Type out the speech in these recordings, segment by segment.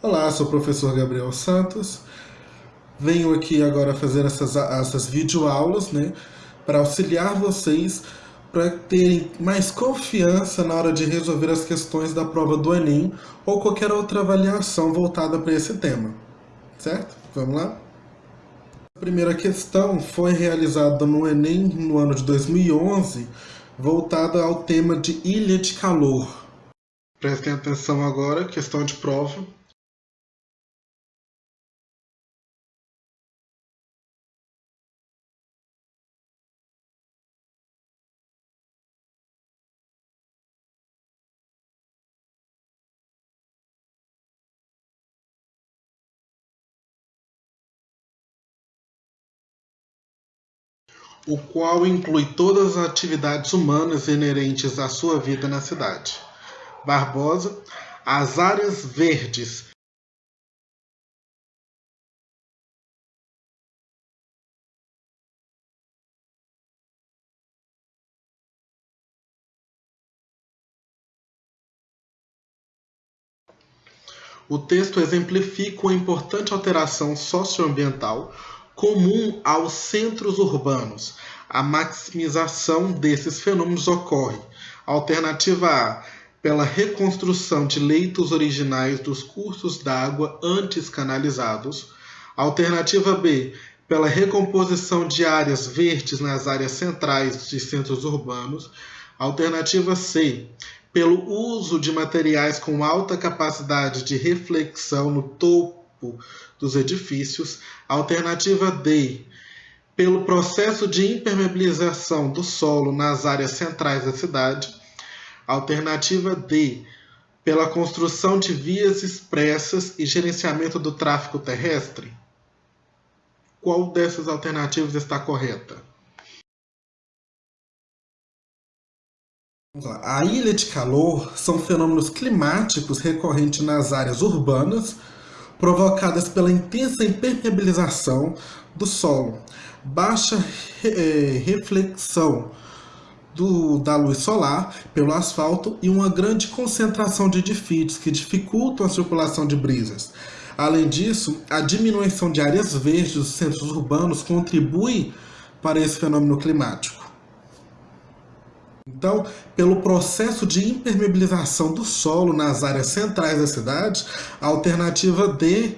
Olá, sou o professor Gabriel Santos. Venho aqui agora fazer essas, essas videoaulas, né, para auxiliar vocês para terem mais confiança na hora de resolver as questões da prova do Enem ou qualquer outra avaliação voltada para esse tema. Certo? Vamos lá? A primeira questão foi realizada no Enem no ano de 2011, voltada ao tema de ilha de calor. Prestem atenção agora, questão de prova. O qual inclui todas as atividades humanas inerentes à sua vida na cidade. Barbosa, as áreas verdes O texto exemplifica uma importante alteração socioambiental comum aos centros urbanos. A maximização desses fenômenos ocorre. Alternativa A, pela reconstrução de leitos originais dos cursos d'água antes canalizados. Alternativa B, pela recomposição de áreas verdes nas áreas centrais de centros urbanos. Alternativa C, pelo uso de materiais com alta capacidade de reflexão no topo dos edifícios. Alternativa D, pelo processo de impermeabilização do solo nas áreas centrais da cidade. Alternativa D, pela construção de vias expressas e gerenciamento do tráfego terrestre. Qual dessas alternativas está correta? A ilha de calor são fenômenos climáticos recorrentes nas áreas urbanas, provocadas pela intensa impermeabilização do solo, baixa é, reflexão do, da luz solar pelo asfalto e uma grande concentração de edifícios que dificultam a circulação de brisas. Além disso, a diminuição de áreas verdes dos centros urbanos contribui para esse fenômeno climático. Então, pelo processo de impermeabilização do solo nas áreas centrais da cidade, a alternativa D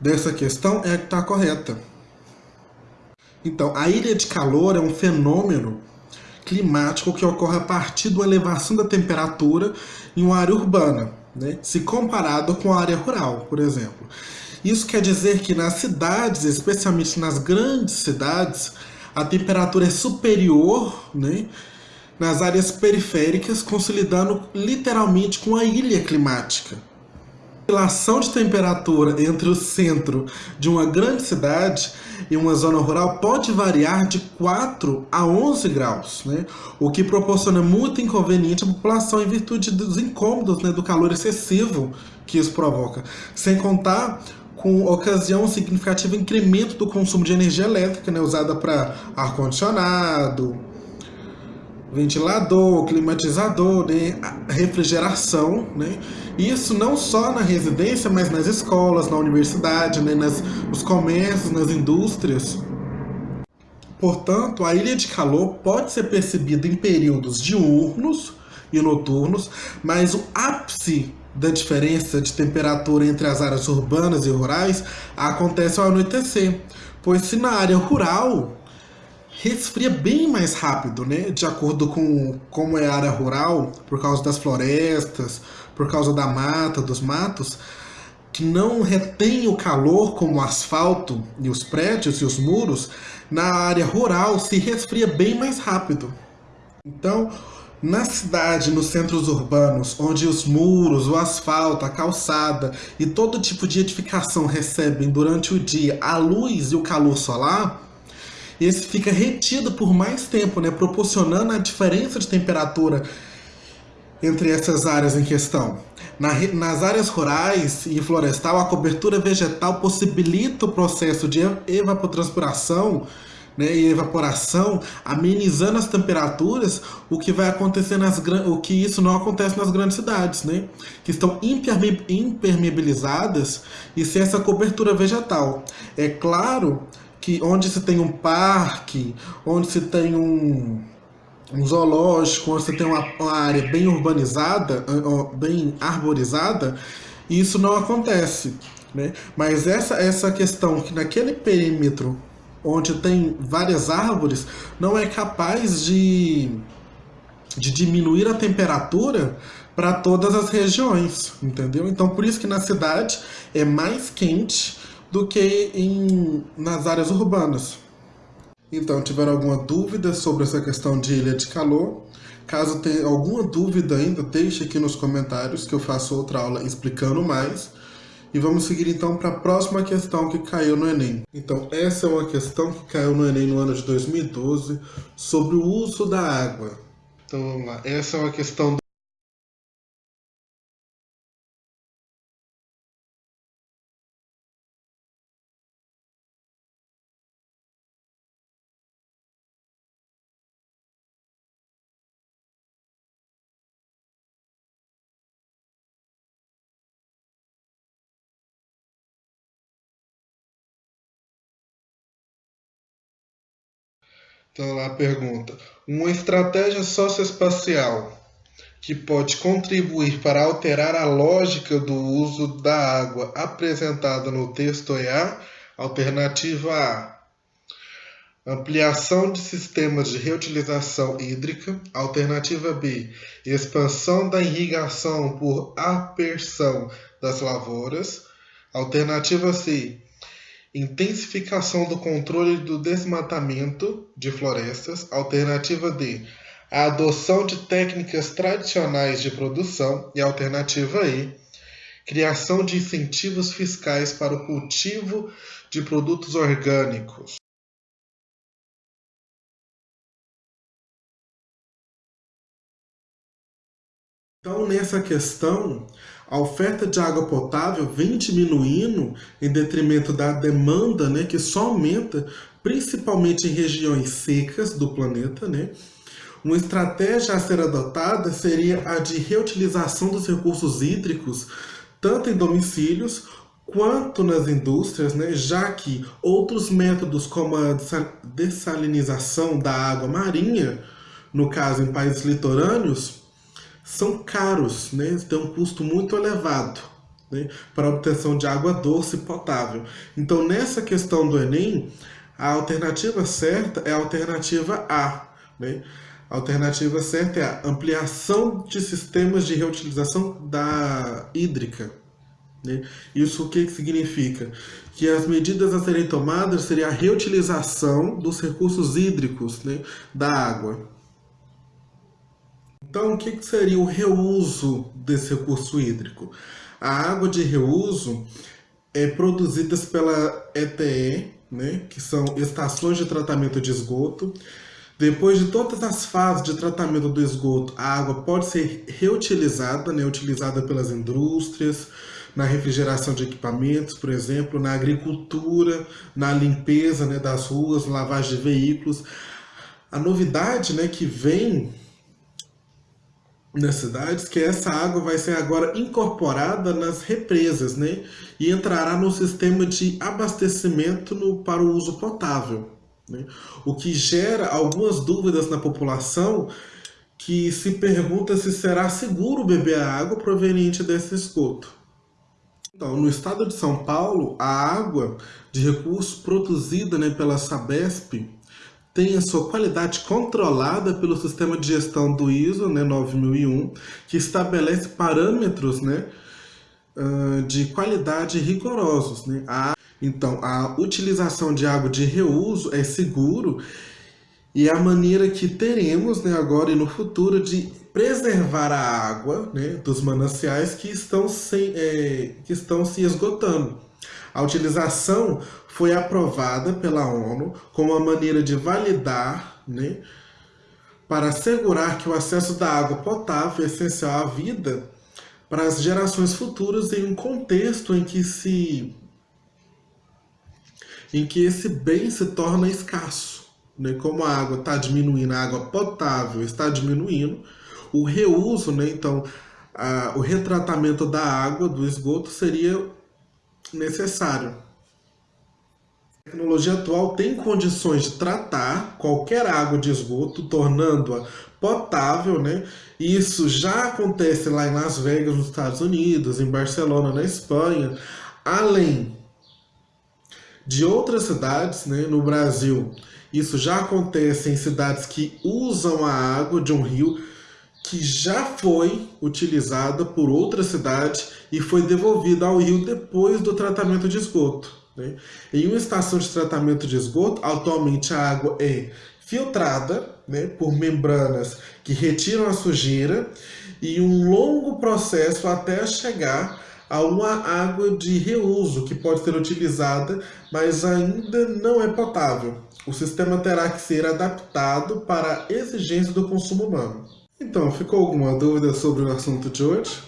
dessa questão é a que está correta. Então, a ilha de calor é um fenômeno climático que ocorre a partir da elevação da temperatura em uma área urbana, né? se comparado com a área rural, por exemplo. Isso quer dizer que nas cidades, especialmente nas grandes cidades, a temperatura é superior né, nas áreas periféricas, consolidando literalmente com a ilha climática. A relação de temperatura entre o centro de uma grande cidade e uma zona rural pode variar de 4 a 11 graus, né? o que proporciona muito inconveniente à população em virtude dos incômodos né, do calor excessivo que isso provoca, sem contar com ocasião um significativo incremento do consumo de energia elétrica, né, usada para ar-condicionado, ventilador, climatizador, né, refrigeração, né? Isso não só na residência, mas nas escolas, na universidade, né, nas, nos comércios, nas indústrias. Portanto, a ilha de calor pode ser percebida em períodos diurnos e noturnos, mas o ápice da diferença de temperatura entre as áreas urbanas e rurais acontece ao anoitecer, pois se na área rural resfria bem mais rápido, né? De acordo com como é a área rural, por causa das florestas, por causa da mata, dos matos, que não retém o calor como o asfalto e os prédios e os muros, na área rural se resfria bem mais rápido. Então, na cidade, nos centros urbanos, onde os muros, o asfalto, a calçada e todo tipo de edificação recebem durante o dia a luz e o calor solar, esse fica retido por mais tempo, né, proporcionando a diferença de temperatura entre essas áreas em questão. Na, nas áreas rurais e florestal, a cobertura vegetal possibilita o processo de evapotranspiração né, e evaporação, amenizando as temperaturas, o que vai acontecer nas o que isso não acontece nas grandes cidades, né, que estão impermeabilizadas e sem essa cobertura vegetal. É claro que onde se tem um parque, onde se tem um, um zoológico, onde você tem uma, uma, área bem urbanizada, bem arborizada, isso não acontece. Né? Mas essa, essa questão que naquele perímetro onde tem várias árvores não é capaz de, de diminuir a temperatura para todas as regiões, entendeu? Então por isso que na cidade é mais quente do que em, nas áreas urbanas. Então, tiver alguma dúvida sobre essa questão de ilha de calor, caso tenha alguma dúvida ainda, deixe aqui nos comentários que eu faço outra aula explicando mais. E vamos seguir então para a próxima questão que caiu no Enem. Então, essa é uma questão que caiu no Enem no ano de 2012 sobre o uso da água. Então, vamos lá. Essa é uma questão Então lá a pergunta: uma estratégia socioespacial que pode contribuir para alterar a lógica do uso da água apresentada no texto é a alternativa A. Ampliação de sistemas de reutilização hídrica. Alternativa B. Expansão da irrigação por apersão das lavouras. Alternativa C intensificação do controle do desmatamento de florestas. Alternativa D, a adoção de técnicas tradicionais de produção. E alternativa E, criação de incentivos fiscais para o cultivo de produtos orgânicos. Então, nessa questão, a oferta de água potável vem diminuindo em detrimento da demanda, né, que só aumenta, principalmente em regiões secas do planeta. Né? Uma estratégia a ser adotada seria a de reutilização dos recursos hídricos, tanto em domicílios quanto nas indústrias, né, já que outros métodos como a dessalinização da água marinha, no caso em países litorâneos, são caros, né? tem um custo muito elevado né? para a obtenção de água doce e potável. Então, nessa questão do Enem, a alternativa certa é a alternativa A. Né? A alternativa certa é a ampliação de sistemas de reutilização da hídrica. Né? Isso o que significa? Que as medidas a serem tomadas seria a reutilização dos recursos hídricos né, da água. Então, o que seria o reuso desse recurso hídrico? A água de reuso é produzida pela ETE, né, que são estações de tratamento de esgoto. Depois de todas as fases de tratamento do esgoto, a água pode ser reutilizada, né, utilizada pelas indústrias, na refrigeração de equipamentos, por exemplo, na agricultura, na limpeza né, das ruas, lavagem de veículos. A novidade né, que vem nas cidades, que essa água vai ser agora incorporada nas represas, né? E entrará no sistema de abastecimento no, para o uso potável. Né? O que gera algumas dúvidas na população que se pergunta se será seguro beber a água proveniente desse esgoto. Então, no estado de São Paulo, a água de recurso produzida né, pela Sabesp tem a sua qualidade controlada pelo sistema de gestão do ISO né, 9001, que estabelece parâmetros né, de qualidade rigorosos. Né? A, então, a utilização de água de reuso é seguro e é a maneira que teremos né, agora e no futuro de preservar a água né, dos mananciais que estão, sem, é, que estão se esgotando. A utilização foi aprovada pela ONU como uma maneira de validar, né, para assegurar que o acesso da água potável é essencial à vida para as gerações futuras em um contexto em que se em que esse bem se torna escasso. né, como a água está diminuindo, a água potável está diminuindo, o reuso, né, então a, o retratamento da água, do esgoto, seria necessário. A tecnologia atual tem condições de tratar qualquer água de esgoto, tornando-a potável, né? Isso já acontece lá em Las Vegas, nos Estados Unidos, em Barcelona, na Espanha, além de outras cidades, né, no Brasil. Isso já acontece em cidades que usam a água de um rio que já foi utilizada por outra cidade e foi devolvida ao rio depois do tratamento de esgoto. Né? Em uma estação de tratamento de esgoto, atualmente a água é filtrada né, por membranas que retiram a sujeira e um longo processo até chegar a uma água de reuso que pode ser utilizada, mas ainda não é potável. O sistema terá que ser adaptado para a exigência do consumo humano. Então, ficou alguma dúvida sobre o assunto de hoje?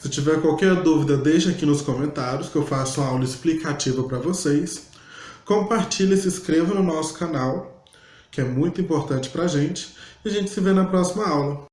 Se tiver qualquer dúvida, deixe aqui nos comentários que eu faço uma aula explicativa para vocês. Compartilhe e se inscreva no nosso canal, que é muito importante para a gente. E a gente se vê na próxima aula.